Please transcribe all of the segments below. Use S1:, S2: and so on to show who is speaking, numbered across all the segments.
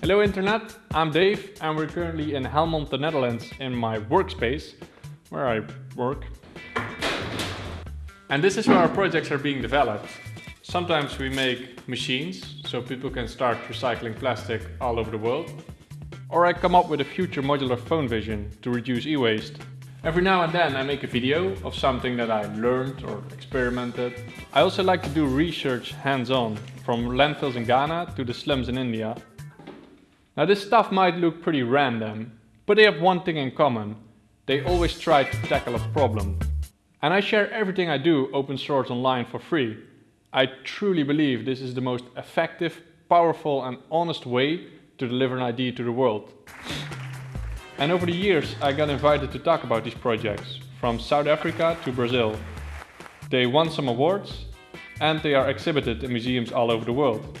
S1: Hello Internet, I'm Dave and we're currently in Helmond, the Netherlands in my workspace, where I work. And this is where our projects are being developed. Sometimes we make machines, so people can start recycling plastic all over the world. Or I come up with a future modular phone vision to reduce e-waste. Every now and then I make a video of something that I learned or experimented. I also like to do research hands-on, from landfills in Ghana to the slums in India. Now this stuff might look pretty random, but they have one thing in common. They always try to tackle a problem. And I share everything I do open source online for free. I truly believe this is the most effective, powerful and honest way to deliver an idea to the world. And over the years I got invited to talk about these projects, from South Africa to Brazil. They won some awards and they are exhibited in museums all over the world.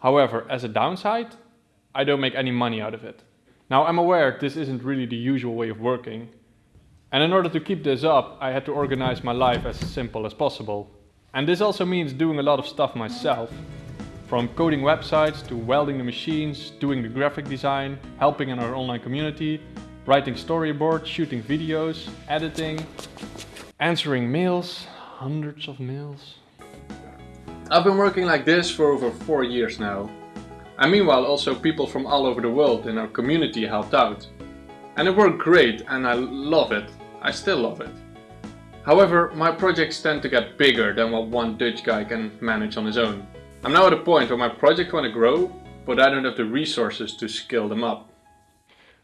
S1: However, as a downside, I don't make any money out of it. Now I'm aware this isn't really the usual way of working. And in order to keep this up, I had to organize my life as simple as possible. And this also means doing a lot of stuff myself. From coding websites to welding the machines, doing the graphic design, helping in our online community, writing storyboards, shooting videos, editing, answering mails, hundreds of mails. I've been working like this for over four years now. And meanwhile also people from all over the world in our community helped out. And it worked great and I love it. I still love it. However, my projects tend to get bigger than what one Dutch guy can manage on his own. I'm now at a point where my projects want to grow, but I don't have the resources to scale them up.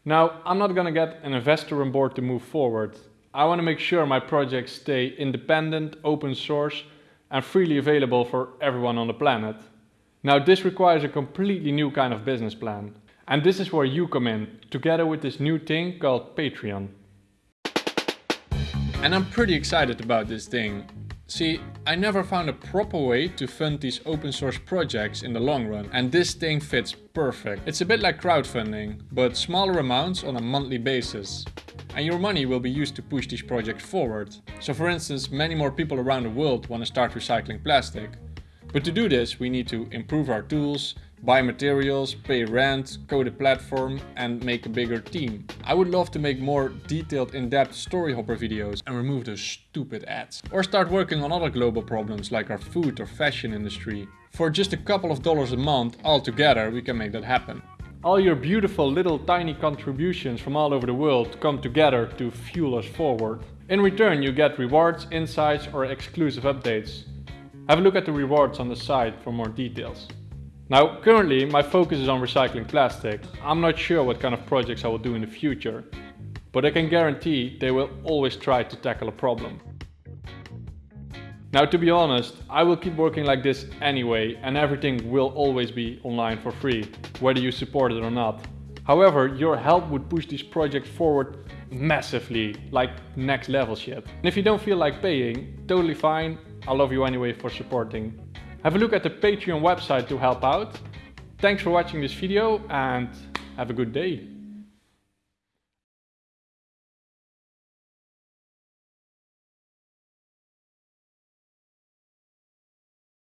S1: Now, I'm not gonna get an investor on board to move forward. I want to make sure my projects stay independent, open source and freely available for everyone on the planet. Now this requires a completely new kind of business plan. And this is where you come in, together with this new thing called Patreon. And I'm pretty excited about this thing. See, I never found a proper way to fund these open source projects in the long run and this thing fits perfect. It's a bit like crowdfunding, but smaller amounts on a monthly basis. And your money will be used to push these projects forward. So for instance, many more people around the world want to start recycling plastic. But to do this, we need to improve our tools, buy materials, pay rent, code a platform and make a bigger team. I would love to make more detailed in-depth Storyhopper videos and remove those stupid ads. Or start working on other global problems like our food or fashion industry. For just a couple of dollars a month, all together we can make that happen. All your beautiful little tiny contributions from all over the world come together to fuel us forward. In return you get rewards, insights or exclusive updates. Have a look at the rewards on the site for more details. Now, currently my focus is on recycling plastic. I'm not sure what kind of projects I will do in the future, but I can guarantee they will always try to tackle a problem. Now to be honest, I will keep working like this anyway and everything will always be online for free, whether you support it or not. However, your help would push this project forward massively, like next level shit. And if you don't feel like paying, totally fine, I love you anyway for supporting. Have a look at the Patreon website to help out. Thanks for watching this video and have a good day.